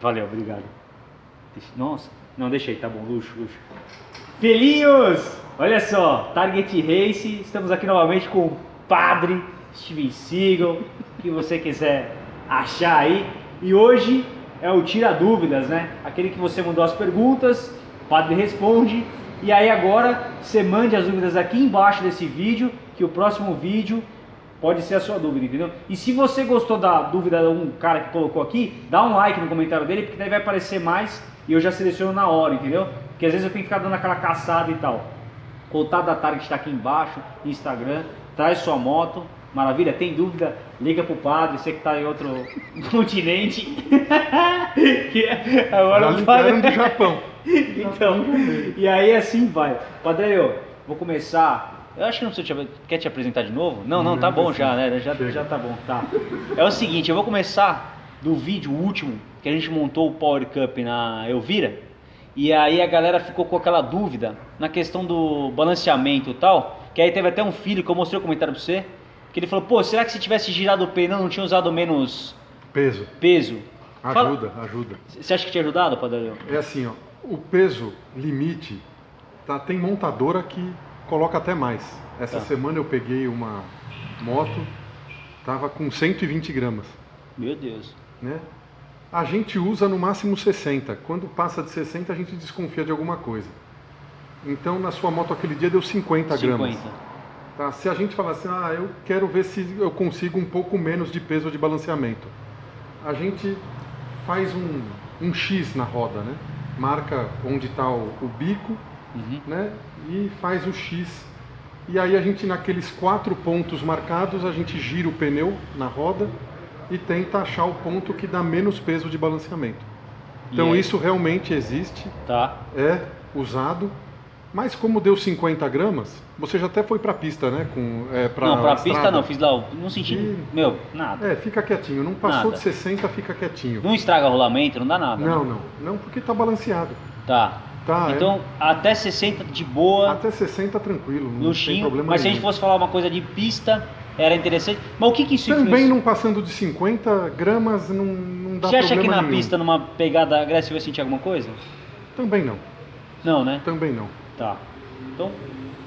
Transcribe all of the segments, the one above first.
Valeu, obrigado. Nossa, não, deixei, tá bom, luxo, luxo. Filhinhos! Olha só, Target Race, estamos aqui novamente com o Padre Steven Seagal, que você quiser achar aí. E hoje é o Tira Dúvidas, né? Aquele que você mandou as perguntas, o Padre responde. E aí agora você mande as dúvidas aqui embaixo desse vídeo, que o próximo vídeo pode ser a sua dúvida, entendeu? E se você gostou da dúvida de um cara que colocou aqui, dá um like no comentário dele, porque daí vai aparecer mais e eu já seleciono na hora, entendeu? Porque às vezes eu tenho que ficar dando aquela caçada e tal. O contato da Target está aqui embaixo, Instagram, traz sua moto, maravilha, tem dúvida, liga pro padre, você que está em outro continente. Agora Já padre... do Japão. então, e aí assim vai. Padre, eu vou começar eu acho que não precisa te, quer te apresentar de novo? Não, não, tá bom já, né? Já, já tá bom, tá. É o seguinte, eu vou começar do vídeo último que a gente montou o Power Cup na Elvira. E aí a galera ficou com aquela dúvida na questão do balanceamento e tal. Que aí teve até um filho que eu mostrei o comentário pra você. Que ele falou, pô, será que se tivesse girado o pneu não tinha usado menos peso? Peso. Ajuda, Fala... ajuda. Você acha que tinha ajudado, Padre? É assim, ó, o peso limite, tá, tem montadora que coloca até mais. Essa tá. semana eu peguei uma moto, tava com 120 gramas. Meu Deus. Né? A gente usa no máximo 60. Quando passa de 60, a gente desconfia de alguma coisa. Então, na sua moto aquele dia deu 50, 50. gramas. Tá? Se a gente falar assim, ah, eu quero ver se eu consigo um pouco menos de peso de balanceamento. A gente faz um, um X na roda, né? Marca onde está o, o, bico, uhum. né? E faz o X. E aí a gente, naqueles quatro pontos marcados, a gente gira o pneu na roda e tenta achar o ponto que dá menos peso de balanceamento. Então isso realmente existe, tá. é usado, mas como deu 50 gramas, você já até foi para pista, né? Com, é, pra não, para pista não, fiz lá, não senti, e... meu, nada. É, fica quietinho, não passou nada. de 60, fica quietinho. Não estraga rolamento, não dá nada. Não, né? não, não, porque tá balanceado. Tá. Tá, então, é. até 60 de boa. Até 60 tranquilo, não luxinho, tem problema Mas nenhum. se a gente fosse falar uma coisa de pista, era interessante. Mas o que, que isso Também influencia? não passando de 50 gramas, não, não dá Você acha que na nenhum. pista, numa pegada agressiva, vai sentir alguma coisa? Também não. Não, né? Também não. Tá. Então,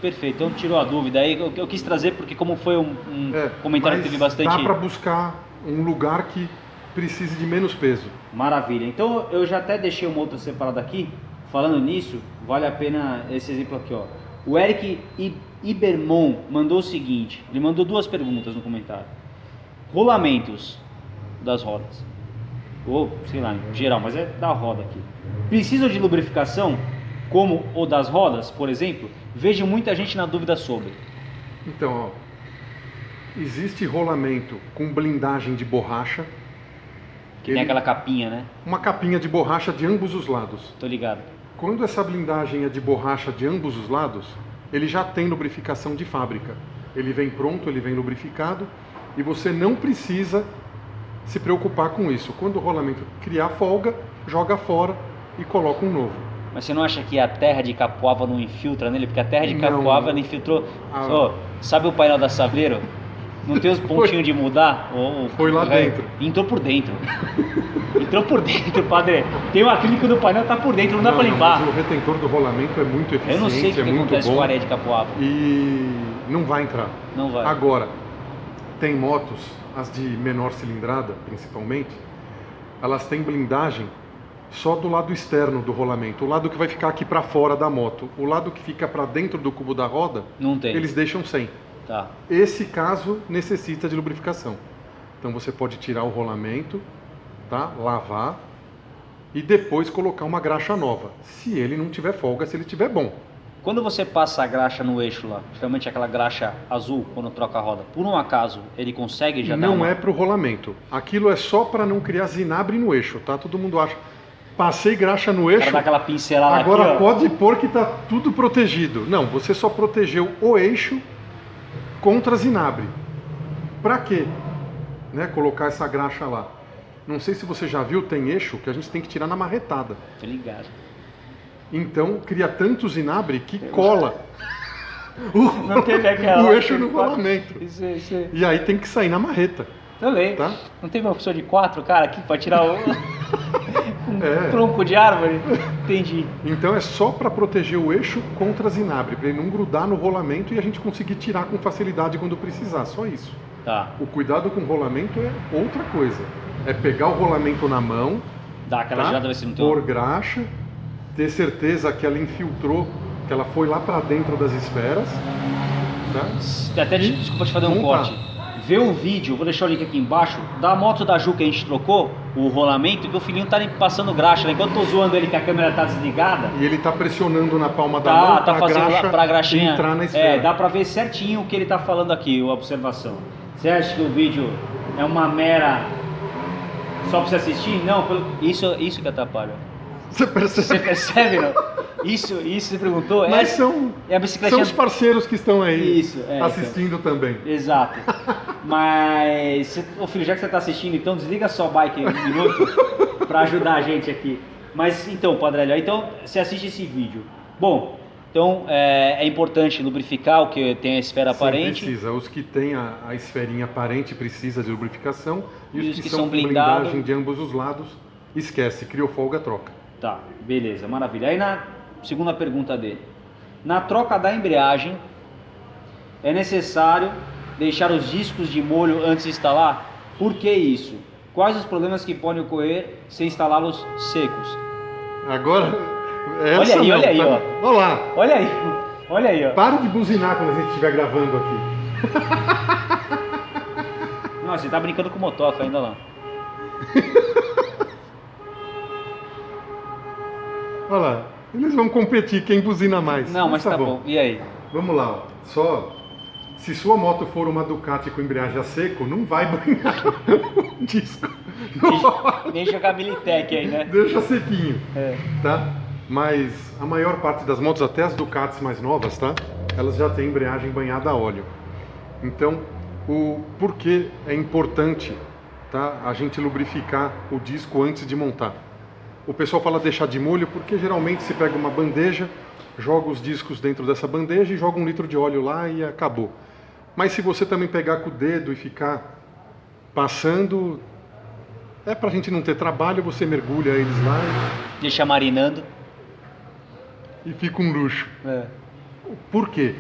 perfeito. Então tirou a dúvida. Aí eu, eu quis trazer porque como foi um, um é, comentário que teve bastante... dá para buscar um lugar que precise de menos peso. Maravilha. Então eu já até deixei uma outra separada aqui. Falando nisso, vale a pena esse exemplo aqui, ó. O Eric Ibermon mandou o seguinte, ele mandou duas perguntas no comentário. Rolamentos das rodas. Ou, sei lá, em geral, mas é da roda aqui. Precisam de lubrificação, como o das rodas, por exemplo? Vejo muita gente na dúvida sobre. Então, ó, existe rolamento com blindagem de borracha. Que ele, tem aquela capinha, né? Uma capinha de borracha de ambos os lados. Tô ligado. Quando essa blindagem é de borracha de ambos os lados, ele já tem lubrificação de fábrica. Ele vem pronto, ele vem lubrificado e você não precisa se preocupar com isso. Quando o rolamento criar folga, joga fora e coloca um novo. Mas você não acha que a terra de Capoava não infiltra nele? Porque a terra de Capoava não, não infiltrou. Ah. Oh, sabe o painel da Saveiro? Não tem os pontinhos de mudar? Oh, Foi lá dentro. Entrou por dentro. Entrou por dentro, padre. Tem o acrílico do painel, tá por dentro, não, não dá pra limpar. Mas o retentor do rolamento é muito eficiente, Eu não sei o que, é que muito acontece bom. com a areia de Capoava. E não vai entrar. Não vai. Agora, tem motos, as de menor cilindrada, principalmente, elas têm blindagem só do lado externo do rolamento, o lado que vai ficar aqui para fora da moto. O lado que fica para dentro do cubo da roda, não tem. eles deixam sem. Tá. Esse caso necessita de lubrificação. Então você pode tirar o rolamento, tá? lavar e depois colocar uma graxa nova. Se ele não tiver folga, se ele tiver bom. Quando você passa a graxa no eixo lá, geralmente aquela graxa azul quando troca a roda, por um acaso ele consegue já Não uma... é para o rolamento. Aquilo é só para não criar zinabre no eixo, tá? Todo mundo acha. Passei graxa no eixo. aquela pincelada Agora aqui, pode pôr que tá tudo protegido. Não, você só protegeu o eixo contra zinabre. Para quê? Né, colocar essa graxa lá. Não sei se você já viu, tem eixo que a gente tem que tirar na marretada. Tô ligado. Então cria tanto zinabre que cola. Não teve aquela. o eixo no rolamento. Isso, isso. E aí tem que sair na marreta. Também. Tá? Não teve uma opção de quatro, cara, aqui para tirar o. com é. tronco de árvore. Entendi. Então é só para proteger o eixo contra a zinabre, para ele não grudar no rolamento e a gente conseguir tirar com facilidade quando precisar, só isso. Tá. O cuidado com o rolamento é outra coisa. É pegar o rolamento na mão, Dá aquela tá? girada, pôr graxa, ter certeza que ela infiltrou, que ela foi lá para dentro das esferas. Tá? Até, e desculpa te fazer um montar. corte vê o vídeo, vou deixar o link aqui embaixo, da moto da Ju que a gente trocou, o rolamento, e o filhinho tá passando graxa, né? Enquanto eu tô zoando ele que a câmera tá desligada. E ele tá pressionando na palma da tá, mão tá pra, fazendo graxa pra graxinha entrar na esfera. É, dá pra ver certinho o que ele tá falando aqui, a observação. Você acha que o vídeo é uma mera. Só pra você assistir? Não, isso, isso que atrapalha. Você percebe? Você percebe, não? Isso, isso você perguntou? Mas é, são, é a bicicleta são os parceiros que estão aí isso, é, então. assistindo então. também. Exato. Mas, ô filho, já que você está assistindo, então desliga a sua bike um minuto para ajudar a gente aqui. Mas então, Padre então você assiste esse vídeo. Bom, então é, é, importante lubrificar o que tem a esfera Sim, aparente. precisa. Os que têm a, a esferinha aparente precisa de lubrificação e, e os, que, que, são blindado... blindagem de ambos os lados, esquece, criou folga, troca. Tá, beleza, maravilha. Aí na segunda pergunta dele. Na troca da embreagem, é necessário deixar os discos de molho antes de instalar? Por que isso? Quais os problemas que podem ocorrer se instalá-los secos? Agora, essa olha aí, não, olha aí, tá? ó. Olha lá. Olha aí, olha aí, ó. Para de buzinar quando a gente estiver gravando aqui. Nossa, você tá brincando com motoca ainda lá. Olha lá. Eles vão competir, quem buzina mais. Não, mas, mas tá, tá bom. bom. E aí? Vamos lá, ó. só se sua moto for uma Ducati com embreagem a seco, não vai banhar o disco. Nem, nem jogar Militec aí, né? Deixa sequinho, é. tá? Mas a maior parte das motos, até as Ducatis mais novas, tá? Elas já têm embreagem banhada a óleo. Então, o porquê é importante, tá? A gente lubrificar o disco antes de montar. O pessoal fala deixar de molho porque geralmente se pega uma bandeja, joga os discos dentro dessa bandeja e joga um litro de óleo lá e acabou. Mas se você também pegar com o dedo e ficar passando, é pra gente não ter trabalho, você mergulha eles lá e... Deixa marinando. E fica um luxo. É. Por quê?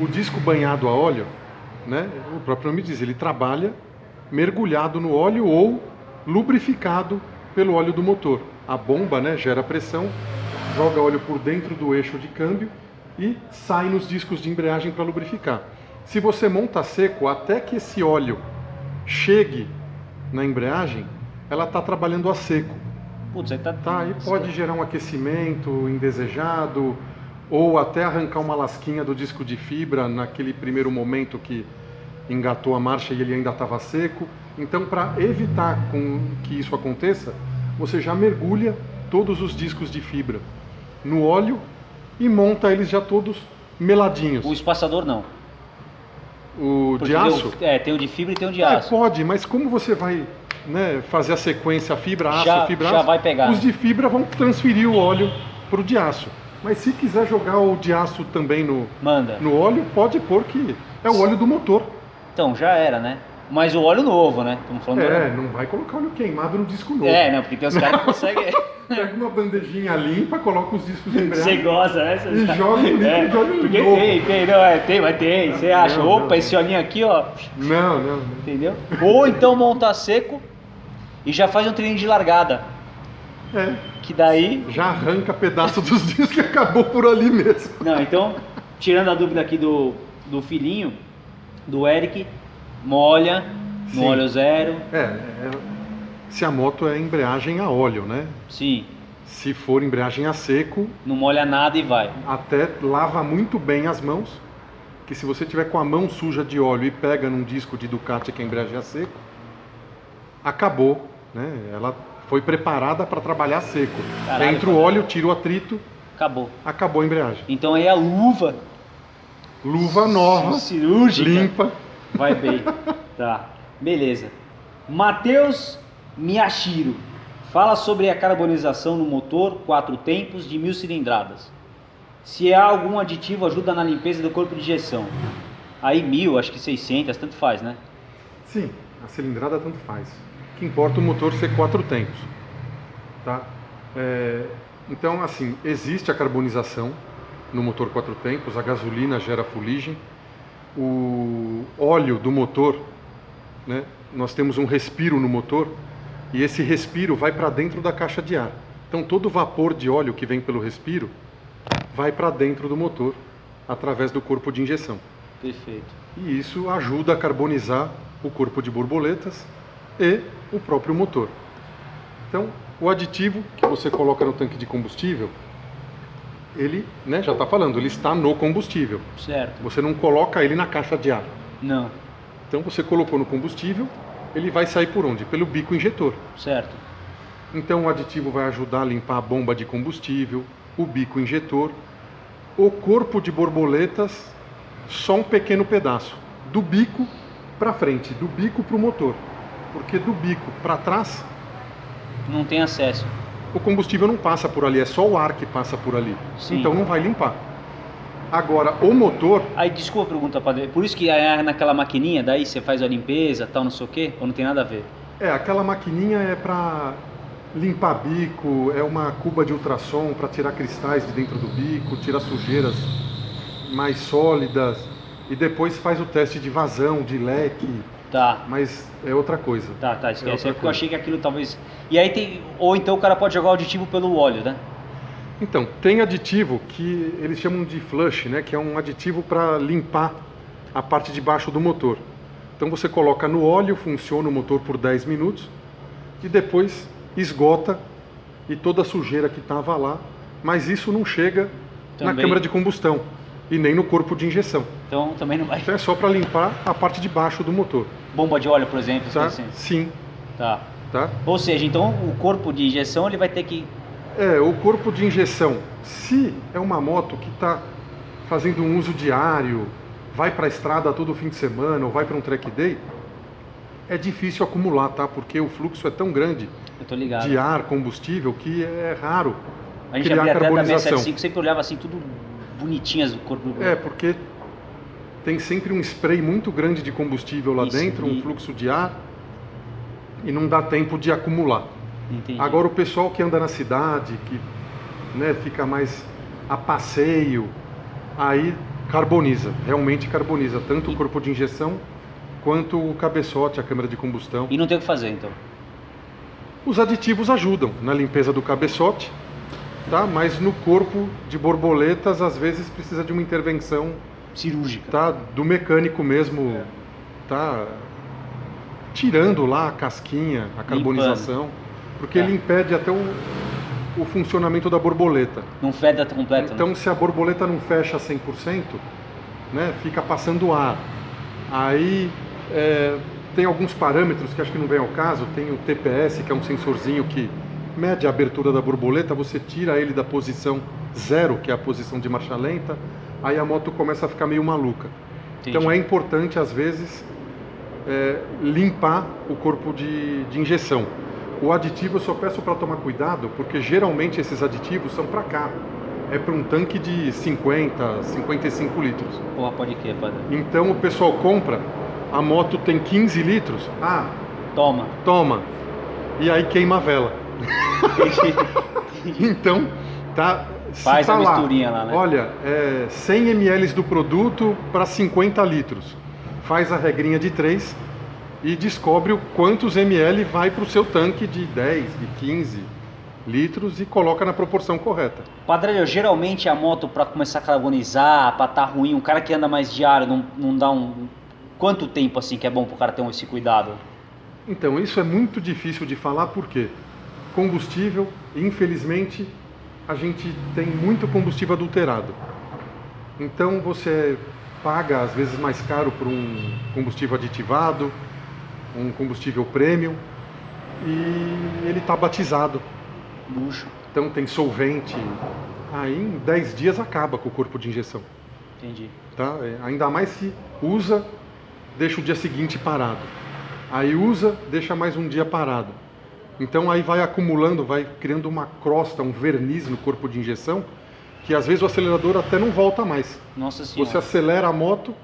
O disco banhado a óleo, né, o próprio nome diz, ele trabalha mergulhado no óleo ou lubrificado pelo óleo do motor. A bomba né, gera pressão, joga óleo por dentro do eixo de câmbio e sai nos discos de embreagem para lubrificar. Se você monta seco, até que esse óleo chegue na embreagem, ela está trabalhando a seco. Putz, aí tá... tá e pode gerar um aquecimento indesejado, ou até arrancar uma lasquinha do disco de fibra naquele primeiro momento que engatou a marcha e ele ainda estava seco. Então, para evitar que isso aconteça, você já mergulha todos os discos de fibra no óleo e monta eles já todos meladinhos. O espaçador não. O Porque de aço? é, tem o de fibra e tem o de é, aço. Pode, mas como você vai né, fazer a sequência fibra, aço, já, fibra, já aço, vai pegar. os de fibra vão transferir o óleo para o de aço. Mas se quiser jogar o de aço também no, Manda. no óleo, pode pôr que é o óleo do motor. Então, já era, né? Mas o óleo novo, né? Estamos falando É, não vai colocar óleo queimado no disco novo. É, não, porque tem os caras que conseguem. Pega uma bandejinha limpa, coloca os discos em Você gosta, né? e joga litro é, de óleo porque novo. Tem, tem, não, é, tem, mas tem. Você acha, não, opa, não. esse olhinho aqui, ó. Não, não, não. Entendeu? Ou então monta seco e já faz um treininho de largada. É. Que daí. Já arranca pedaço dos discos que acabou por ali mesmo. Não, então, tirando a dúvida aqui do, do filhinho, do Eric, molha no Sim. óleo zero. É, é, se a moto é embreagem a óleo, né? Sim. Se for embreagem a seco. Não molha nada e vai. Até lava muito bem as mãos. Que se você tiver com a mão suja de óleo e pega num disco de Ducati que é embreagem a seco, acabou, né? Ela foi preparada para trabalhar seco. Caralho, Entra o óleo, tira o atrito. Acabou. Acabou a embreagem. Então aí a luva. Luva nova. Cirúrgica. Limpa. Vai bem. tá. Beleza. Matheus Miyashiro fala sobre a carbonização no motor quatro tempos de mil cilindradas. Se há algum aditivo ajuda na limpeza do corpo de injeção. Aí mil, acho que 600, tanto faz, né? Sim, a cilindrada tanto faz. O que importa é o motor ser quatro tempos. Tá? É, então, assim, existe a carbonização no motor quatro tempos, a gasolina gera fuligem, o óleo do motor, né, nós temos um respiro no motor e esse respiro vai para dentro da caixa de ar. Então, todo o vapor de óleo que vem pelo respiro vai para dentro do motor através do corpo de injeção. Perfeito. E isso ajuda a carbonizar o corpo de borboletas e o próprio motor. Então, o aditivo que você coloca no tanque de combustível, ele né, já está falando, ele está no combustível. Certo. Você não coloca ele na caixa de ar. Não. Então você colocou no combustível, ele vai sair por onde? Pelo bico injetor. Certo. Então o aditivo vai ajudar a limpar a bomba de combustível, o bico injetor, o corpo de borboletas, só um pequeno pedaço, do bico para frente, do bico para o motor. Porque do bico para trás Não tem acesso. O combustível não passa por ali, é só o ar que passa por ali. Sim. Então não vai limpar. Agora, o motor, Aí, desculpa a pergunta, padre. Por isso que aí naquela maquininha, daí você faz a limpeza, tal, não sei o quê? Ou não tem nada a ver? é, aquela maquininha é para limpar bico, é uma cuba de ultrassom para tirar cristais de dentro do bico, tirar sujeiras mais sólidas e depois faz o teste de vazão, de leque, Tá. mas é outra coisa. Tá, tá, É esquece. outra É porque eu achei que aquilo talvez. E aí tem. Ou então o cara pode jogar o aditivo pelo óleo, né? Então, tem aditivo que eles chamam de flush, né, que é um aditivo para limpar a parte de baixo do motor. Então você coloca no óleo, funciona o motor por 10 minutos e depois esgota e toda a sujeira que estava lá, mas isso não chega na Também. câmara de combustão e nem no corpo de injeção. Então também não vai. Então é só para limpar a parte de baixo do motor, Bomba de óleo, por exemplo. tá? assim. Sim, Tá. tá? Ou seja, então o corpo de injeção ele vai ter que. É, o corpo de injeção, se é uma moto que está fazendo um uso diário, vai para a estrada todo fim de semana ou vai para um track day, é difícil acumular, tá? Porque o fluxo é tão grande de ar, combustível, que é raro a gente criar abria até da carbonização. 675, sempre olhava assim, tudo bonitinhas do corpo do É, porque tem sempre um spray muito grande de combustível lá Isso, dentro, e- um fluxo de ar, e não dá tempo de acumular. Entendi. Agora o pessoal que anda na cidade, que né, fica mais a passeio, aí carboniza, realmente carboniza, tanto o corpo de injeção quanto o cabeçote, a câmara de combustão. E não tem o que fazer, então. Os aditivos ajudam na limpeza do cabeçote, tá? mas no corpo de borboletas às vezes precisa de uma intervenção Cirúrgica. tá? do mecânico mesmo, tá? tirando lá a casquinha, a carbonização, porque Tá. ele impede até o, o funcionamento da borboleta. Não feda completo, Então, né? se a borboleta não fecha 100%, né, fica passando ar. Aí é, tem alguns parâmetros que acho que não vem ao caso. Tem o TPS, que é um sensorzinho que mede a abertura da borboleta. Você tira ele da posição zero, que é a posição de marcha lenta. Aí a moto começa a ficar meio maluca. Entendi. Então é importante, às vezes, é, limpar o corpo de, de injeção. O aditivo eu só peço para tomar cuidado, porque geralmente esses aditivos são para carro. É para um tanque de 50, 55 litros. Porra, pode que, padre. Então o pessoal compra, a moto tem 15 litros, ah, Toma. toma, e aí queima a vela. Então, tá. Faz tá a lá, misturinha lá, né? Olha, é 100 ml do produto para 50 litros. Faz a regrinha de 3 e descobre o quantos ml vai para o seu tanque de 10, de 15 litros e coloca na proporção correta. Padre, geralmente a moto pra começar a carbonizar, pra tá ruim, um cara que anda mais diário, não, não dá um. Quanto tempo assim que é bom pro cara ter esse cuidado? Então, isso é muito difícil de falar porque combustível, infelizmente, a gente tem muito combustível adulterado. Então, você paga às vezes mais caro por um combustível aditivado, um combustível premium, e ele está batizado. Luxo. Então, tem solvente. Aí, em 10 dias, acaba com o corpo de injeção. Entendi. tá? É, Ainda mais se usa, deixa o dia seguinte parado. Aí usa, deixa mais um dia parado. Então aí vai acumulando, vai criando uma crosta, um verniz no corpo de injeção, que às vezes o acelerador até não volta mais. Nossa senhora. Você acelera a moto,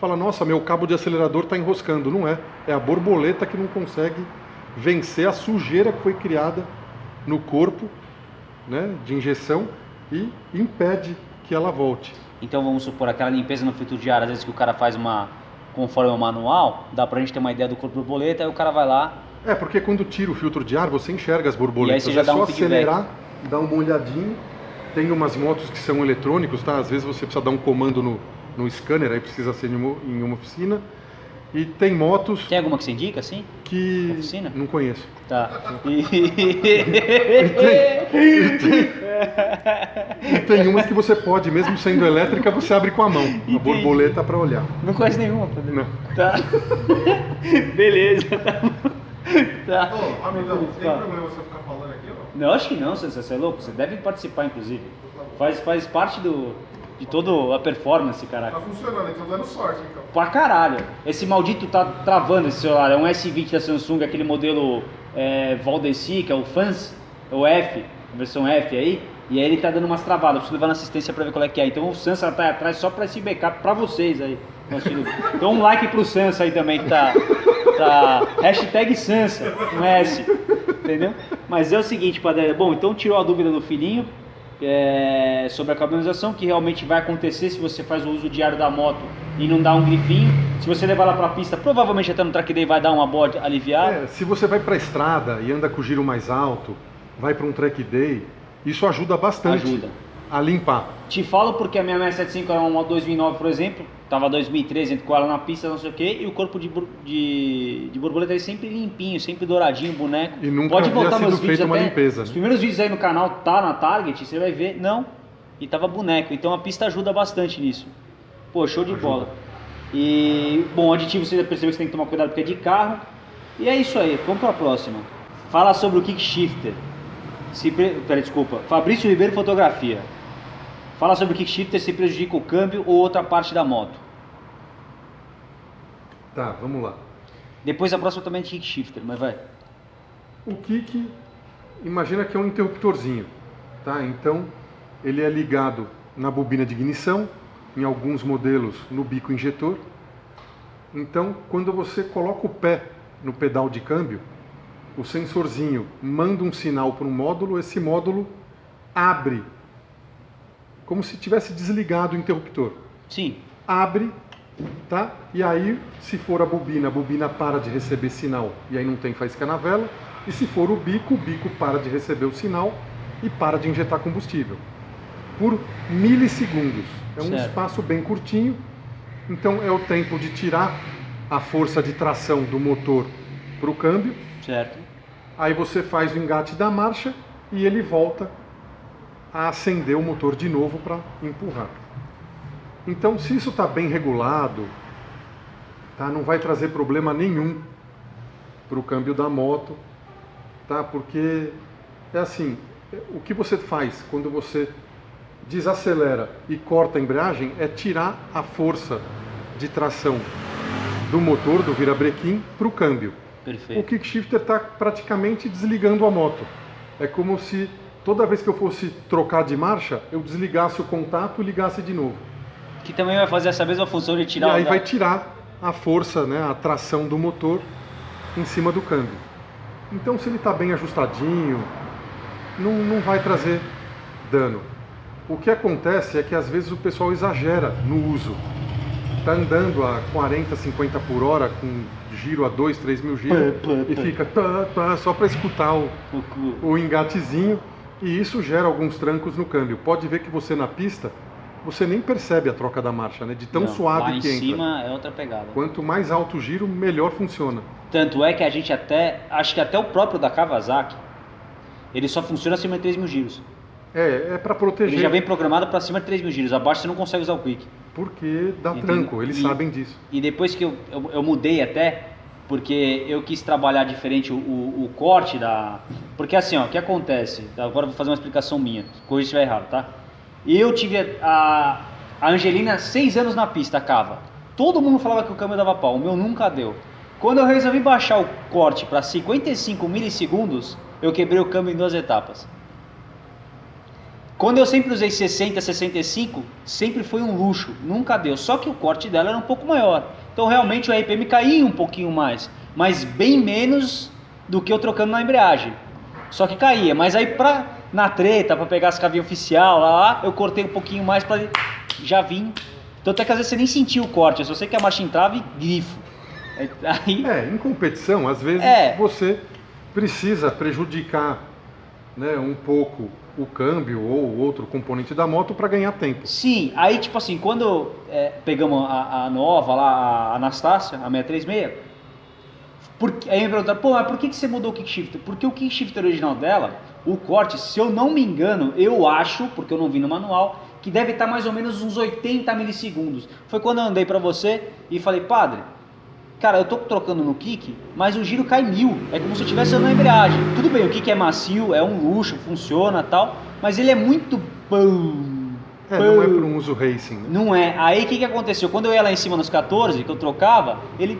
fala, nossa, meu cabo de acelerador está enroscando. Não é. É a borboleta que não consegue vencer a sujeira que foi criada no corpo né, de injeção e impede que ela volte. Então vamos supor aquela limpeza no filtro de ar, às vezes que o cara faz uma conforme o manual, dá pra gente ter uma ideia do corpo borboleta, aí o cara vai lá. É, porque quando tira o filtro de ar, você enxerga as borboletas. E aí você já é dá só um feedback. acelerar, dar uma olhadinha. Tem umas motos que são eletrônicos, tá? Às vezes você precisa dar um comando no, no scanner, aí precisa ser em uma, em uma oficina. E tem motos Tem alguma que você indica, assim? que. Oficina? Não conheço. Tá. E tem umas que você pode, mesmo sendo elétrica, você abre com a mão. A borboleta para olhar. Não conhece nenhuma, tá? Não. Tá. Beleza, tá. tá. Ô, amigão, tem problema você ficar falando aqui ou não? Não, acho que não, você, você é louco. Você deve participar, inclusive. Faz, faz parte do, de toda a performance, caraca. funcionando, então dando sorte, então. Pra caralho. Esse maldito tá travando esse celular. É um S20 da Samsung, aquele modelo é, Valdeci, que é o Fans, é o F, versão F aí. E aí ele tá dando umas travadas. Preciso levar na assistência pra ver qual é que é. Então o Sansa tá atrás só pra esse backup pra vocês aí. Então um like pro Sansa aí também que tá. tá hashtag Sansa, com S. Entendeu? Mas é o seguinte, Padre. Bom, então tirou a dúvida do filhinho é, sobre a carbonização, que realmente vai acontecer se você faz o uso diário da moto e não dá um grifinho. Se você levar ela pra pista, provavelmente até no track day vai dar uma boa aliviada. É, se você vai para a estrada e anda com o giro mais alto, vai para um track day, isso ajuda bastante Ajuda. a limpar. Te falo porque a minha 675 era uma 2009, por exemplo, tava 2013 com ela na pista, não sei o que, e o corpo de, de, de borboleta é sempre limpinho, sempre douradinho, boneco. E nunca Pode voltar sido meus vídeos uma até, limpeza, Os né? primeiros vídeos aí no canal tá na Target, você vai ver, não, e tava boneco, então a pista ajuda bastante nisso. Pô, show de bola. E, bom, aditivo você já percebeu que você tem que tomar cuidado porque é de carro. E é isso aí, vamos pra próxima. Fala sobre o kick shifter. Se. Pera, desculpa. Fabrício Ribeiro Fotografia. Fala sobre o kick shifter se prejudica o câmbio ou outra parte da moto. Tá, vamos lá. Depois a próxima também é de kick shifter, mas vai. O kick, imagina que é um interruptorzinho, tá? Então, ele é ligado na bobina de ignição, em alguns modelos no bico injetor. Então, quando você coloca o pé no pedal de câmbio, o sensorzinho manda um sinal para um módulo, esse módulo abre, como se tivesse desligado o interruptor. Sim. abre, tá? E aí, se for a bobina, a bobina para de receber sinal e aí não tem faísca na vela. E se for o bico, o bico para de receber o sinal e para de injetar combustível. Por milissegundos. É um Certo. espaço bem curtinho. Então é o tempo de tirar a força de tração do motor para o câmbio. Certo. Aí você faz o engate da marcha e ele volta a acender o motor de novo para empurrar. Então, se isso está bem regulado, tá, não vai trazer problema nenhum para o câmbio da moto, tá? Porque é assim, o que você faz quando você desacelera e corta a embreagem é tirar a força de tração do motor, do virabrequim, para o câmbio. O Perfeito. kick shifter está praticamente desligando a moto. É como se toda vez que eu fosse trocar de marcha, eu desligasse o contato e ligasse de novo. Que também vai fazer essa mesma função de tirar e aí o vai tirar a força, né, a tração do motor em cima do câmbio. Então, se ele está bem ajustadinho, não, não vai trazer dano. O que acontece é que às vezes o pessoal exagera no uso. Está andando a 40, 50 por hora com giro a 2, 3 mil giros e fica tá, tá, só para escutar o, o engatezinho e isso gera alguns trancos no câmbio. Pode ver que você na pista, você nem percebe a troca da marcha, né? De tão Não, suave lá em que entra. cima é outra pegada. Quanto mais alto o giro, melhor funciona. Tanto é que a gente até, acho que até o próprio da Kawasaki, ele só funciona acima de 3 mil giros. É, é para proteger, Ele já vem programado para cima de 3 mil giros, abaixo você não consegue usar o Quick. Porque dá Entendeu? tranco, eles E- sabem disso. E depois que eu, eu, eu mudei até, porque eu quis trabalhar diferente o, o, o corte da... Porque assim, ó, o que acontece? Agora eu vou fazer uma explicação minha, corrija se estiver errado, tá? Eu tive a, a Angelina seis anos na pista, cava. Todo mundo falava que o câmbio dava pau, o meu nunca deu. Quando eu resolvi baixar o corte para 55 milissegundos, eu quebrei o câmbio em duas etapas. Quando eu sempre usei 60, 65, sempre foi um luxo, nunca deu. Só que o corte dela era um pouco maior. Então realmente o RPM caía um pouquinho mais, mas bem menos do que eu trocando na embreagem. Só que caía, mas aí pra na treta para pegar as cavinhas oficial lá, eu cortei um pouquinho mais para já vim. Então até que às vezes você nem sentiu o corte, se você quer marcha em trave, grifo. Aí... É, em competição, às vezes é. você precisa prejudicar né, um pouco o câmbio ou outro componente da moto para ganhar tempo. Sim, aí tipo assim, quando é, pegamos a, a, nova lá, a Anastácia, a 636, porque, aí me perguntaram, pô, mas por que, que você mudou o kickshifter? Porque o kickshifter original dela, o corte, se eu não me engano, eu acho, porque eu não vi no manual, que deve estar mais ou menos uns 80 milissegundos. Foi quando eu andei para você e falei, padre, cara, eu tô trocando no kick, mas o giro cai mil. É como se eu estivesse andando na embreagem. Tudo bem, o kick é macio, é um luxo, funciona tal, mas ele é muito. É, não é para um uso racing. Né? Não é. Aí o que, que aconteceu? Quando eu ia lá em cima nos 14, que eu trocava, ele.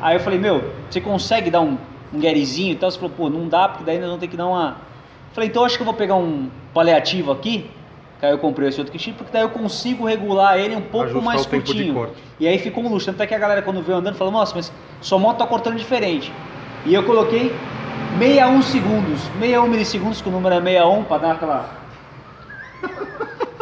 Aí eu falei, meu, você consegue dar um, um guerizinho e tal? Você falou, pô, não dá, porque daí nós vamos ter que dar uma. Falei, então acho que eu vou pegar um paliativo aqui que aí eu comprei esse outro kit, porque daí eu consigo regular ele um pouco Ajustar mais curtinho. E aí ficou um luxo. Tanto é que a galera quando veio andando falou, nossa, mas sua moto tá cortando diferente. E eu coloquei 61 segundos, 61 milissegundos, que o número é 61, para dar aquela.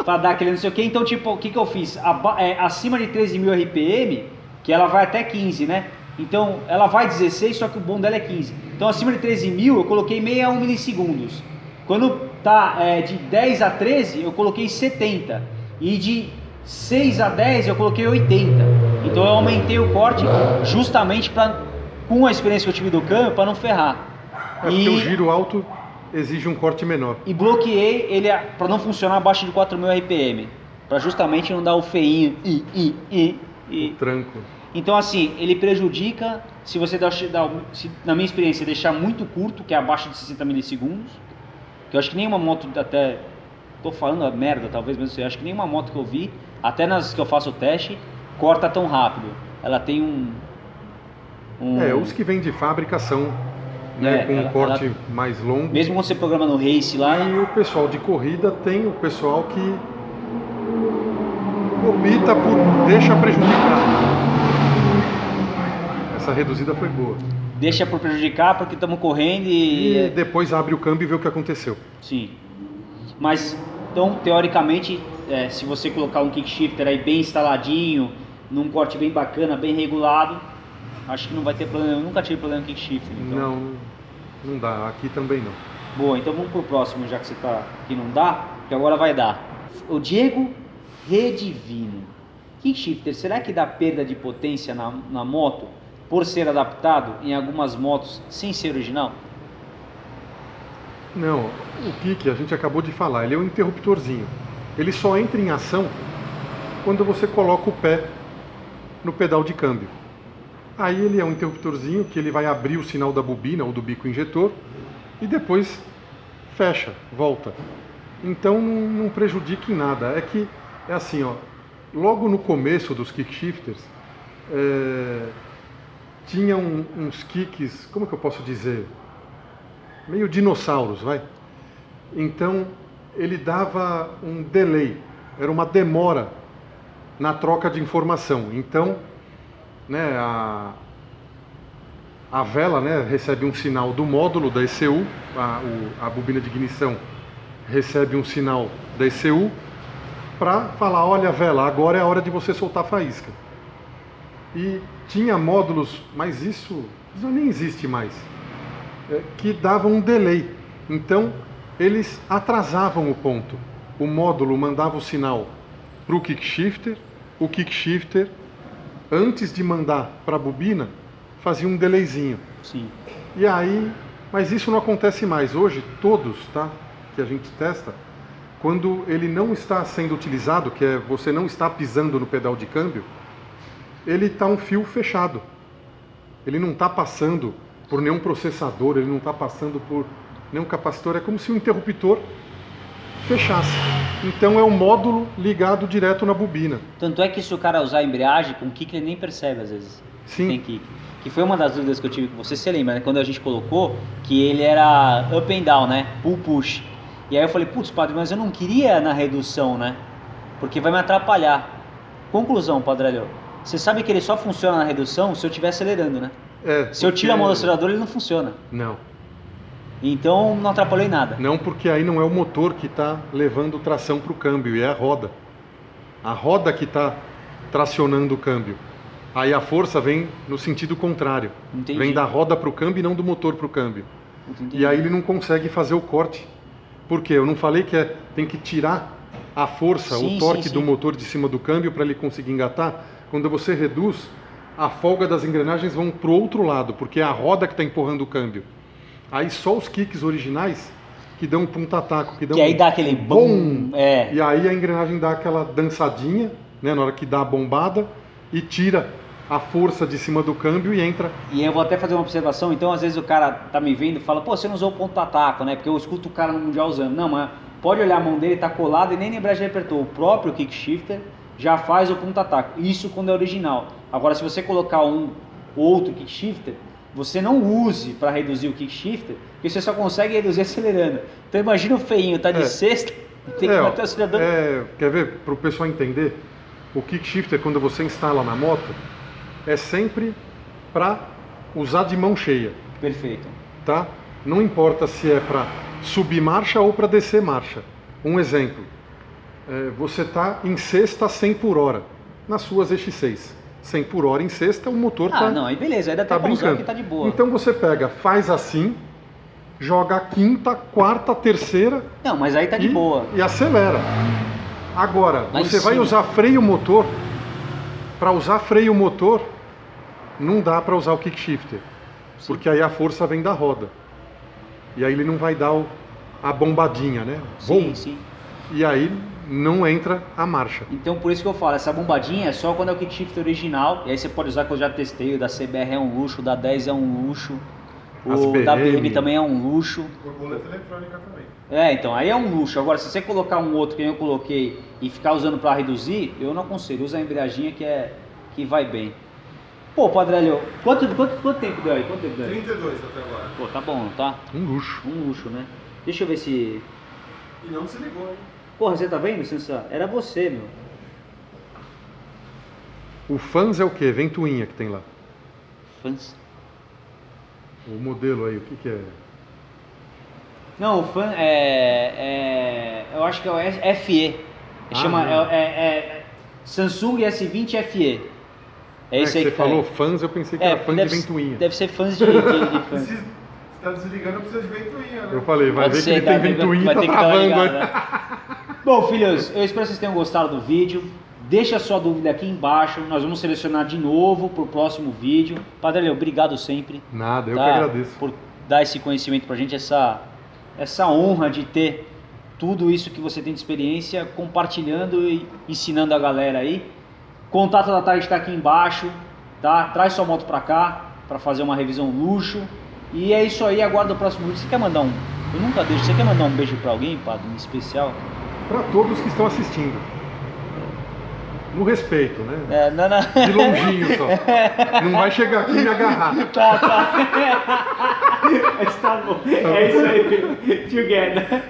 para dar aquele não sei o que. Então, tipo, o que, que eu fiz? é, acima de 13 mil RPM, que ela vai até 15, né? Então, ela vai 16, só que o bom dela é 15. Então, acima de 13 mil, eu coloquei 61 milissegundos. Quando tá é, de 10 a 13, eu coloquei 70. E de 6 a 10 eu coloquei 80. Então eu aumentei o corte justamente para com a experiência que eu tive do câmbio para não ferrar. É e o giro alto exige um corte menor. E bloqueei ele para não funcionar abaixo de 4000 RPM, para justamente não dar o feinho e e e, e. O tranco. Então assim, ele prejudica se você dá, se, na minha experiência deixar muito curto, que é abaixo de 60 milissegundos que eu acho que nenhuma moto até tô falando a merda talvez, mas eu acho que nenhuma moto que eu vi, até nas que eu faço o teste, corta tão rápido. Ela tem um, um... É, os que vêm de fábrica são né, é, com um corte ela... mais longo. Mesmo quando você programa no race lá. E o pessoal de corrida tem o pessoal que opta por deixa prejudicar. Essa reduzida foi boa deixa por prejudicar porque estamos correndo e... e... depois abre o câmbio e vê o que aconteceu. Sim. Mas, então, teoricamente, é, se você colocar um kickshifter aí bem instaladinho, num corte bem bacana, bem regulado, acho que não vai ter problema. Eu nunca tive problema com kickshifter. Então... Não, não dá. Aqui também não. Boa, então vamos pro próximo, já que você tá que não dá, que agora vai dar. O Diego Redivino. Kickshifter, será que dá perda de potência na, na moto? Por ser adaptado em algumas motos sem ser original? Não, o kick a gente acabou de falar, ele é um interruptorzinho. Ele só entra em ação quando você coloca o pé no pedal de câmbio. Aí ele é um interruptorzinho que ele vai abrir o sinal da bobina ou do bico injetor e depois fecha, volta. Então não, prejudica em nada. É que é assim, ó, logo no começo dos kickshifters, é, tinha um, uns kicks, como que eu posso dizer? Meio dinossauros, vai. Então ele dava um delay, era uma demora na troca de informação. Então, né, a, a vela né, recebe um sinal do módulo da ECU, a, o, a bobina de ignição recebe um sinal da ECU para falar, olha vela, agora é a hora de você soltar a faísca. E tinha módulos, mas isso, isso nem existe mais, é, que davam um delay. Então, eles atrasavam o ponto. O módulo mandava o sinal para o kickshifter, o kickshifter, antes de mandar para a bobina, fazia um delayzinho. Sim. E aí, mas isso não acontece mais. Hoje, todos, tá, que a gente testa, quando ele não está sendo utilizado, que é você não está pisando no pedal de câmbio, ele está um fio fechado. Ele não está passando por nenhum processador, ele não está passando por nenhum capacitor. É como se o interruptor fechasse. Então é um módulo ligado direto na bobina. Tanto é que se o cara usar a embreagem com kick, ele nem percebe às vezes. Sim. Tem kick. Que foi uma das dúvidas que eu tive com você, você lembra, né? Quando a gente colocou que ele era up and down, né? Pull push. E aí eu falei, putz, padre, mas eu não queria na redução, né? Porque vai me atrapalhar. Conclusão, Padre Alho. Você sabe que ele só funciona na redução se eu estiver acelerando, né? É, se eu tiro a mão do acelerador, ele não funciona. Não. Então não atrapalhou em nada. Não, porque aí não é o motor que está levando tração para o câmbio, é a roda. A roda que está tracionando o câmbio. Aí a força vem no sentido contrário. Entendi. Vem da roda para o câmbio e não do motor para o câmbio. Entendi. E aí ele não consegue fazer o corte. Por quê? Eu não falei que é, tem que tirar a força, Sim, o torque sim, sim. do motor de cima do câmbio para ele conseguir engatar? Quando você reduz, a folga das engrenagens vão para o outro lado, porque é a roda que está empurrando o câmbio. Aí só os kicks originais que dão um punta-taco, que dão Que aí um dá aquele bum. É. e aí a engrenagem dá aquela dançadinha, né, na hora que dá a bombada, e tira a força de cima do câmbio e entra. E eu vou até fazer uma observação, então às vezes o cara tá me vendo e fala, pô, você não usou o ponta-taco, né? Porque eu escuto o cara no Mundial usando. Não, mas pode olhar a mão dele, tá colada e nem na embreagem apertou. O próprio kick shifter já faz o ponta-taco. Isso quando é original. Agora, se você colocar um outro kick shifter, você não use para reduzir o kick shifter, porque você só consegue reduzir acelerando. Então imagina o feinho, tá de É. sexta, tem que É, ó, manter o acelerador. é, quer ver? Para o pessoal entender, o kick shifter, quando você instala na moto, é sempre para usar de mão cheia, Perfeito. tá? Não importa se é para subir marcha ou para descer marcha. Um exemplo, é, você está em sexta 100 por hora, nas suas EX6. 100 por hora em sexta, o motor Ah, está não, aí beleza, tá pra usar brincando. que tá de boa. Então você pega, faz assim, joga a quinta, quarta, terceira Não, mas aí tá de e, boa. e acelera. Agora, em você vai cima. usar freio motor. Para usar freio motor, não dá para usar o kick shifter, porque aí a força vem da roda. E aí ele não vai dar o- a bombadinha, né? Sim, Bom, sim. E aí não entra a marcha. Então por isso que eu falo, essa bombadinha é só quando é o kick shifter original. E aí você pode usar que eu já testei, o da CBR é um luxo, o da 10 é um luxo. As O da BM. Também é um luxo. Borboleta eletrônica também. É, então, aí é um luxo. Agora, se você colocar um outro que eu coloquei e ficar usando para reduzir, eu não aconselho. Usa a embreaginha que, é, que vai bem. Pô, Padrelho, quanto, quanto, quanto tempo deu aí? Quanto tempo deu aí? 32 até agora. Pô, tá bom, tá? Um luxo. Um luxo, né? Deixa eu ver se... E não se ligou, hein? Porra, você tá vendo, Sansa? Era você, meu. O fans é o quê? Ventoinha que tem lá. Fãs. O modelo aí, o que, que é? Não, o fã é, é- Eu acho que é o FE. Ah, Chama. É, é- é Samsung S20 FE. É É, esse que aí você falou tá fãs, eu pensei que aí. era fã de ventoinha. deve ser fãs de, de, de fãs. Se tá desligando, precisa de ventoinha, né? Eu falei, vai Pode ver ser, que ele cara, tem ventoinha e vai tá travando. ligada. né? Bom, filhos, eu espero que vocês tenham gostado do vídeo. Deixa a sua dúvida aqui embaixo. Nós vamos selecionar de novo para o próximo vídeo. Padre Leo, obrigado sempre. Nada, eu tá? que agradeço. Por dar esse conhecimento pra gente, essa, essa honra de ter tudo isso que você tem de experiência, compartilhando e ensinando a galera aí. Contato da tarde está aqui embaixo, tá? Traz sua moto pra cá para fazer uma revisão luxo. E é isso aí, aguarda o próximo vídeo. Você quer mandar um? Eu nunca deixo. Você quer mandar um beijo pra alguém, padre, em especial? Para todos que estão assistindo. No respeito, né? É, não, não. De longinho só. Não vai chegar aqui e me agarrar. Tá, tá. Tá bom. É isso aí. Together.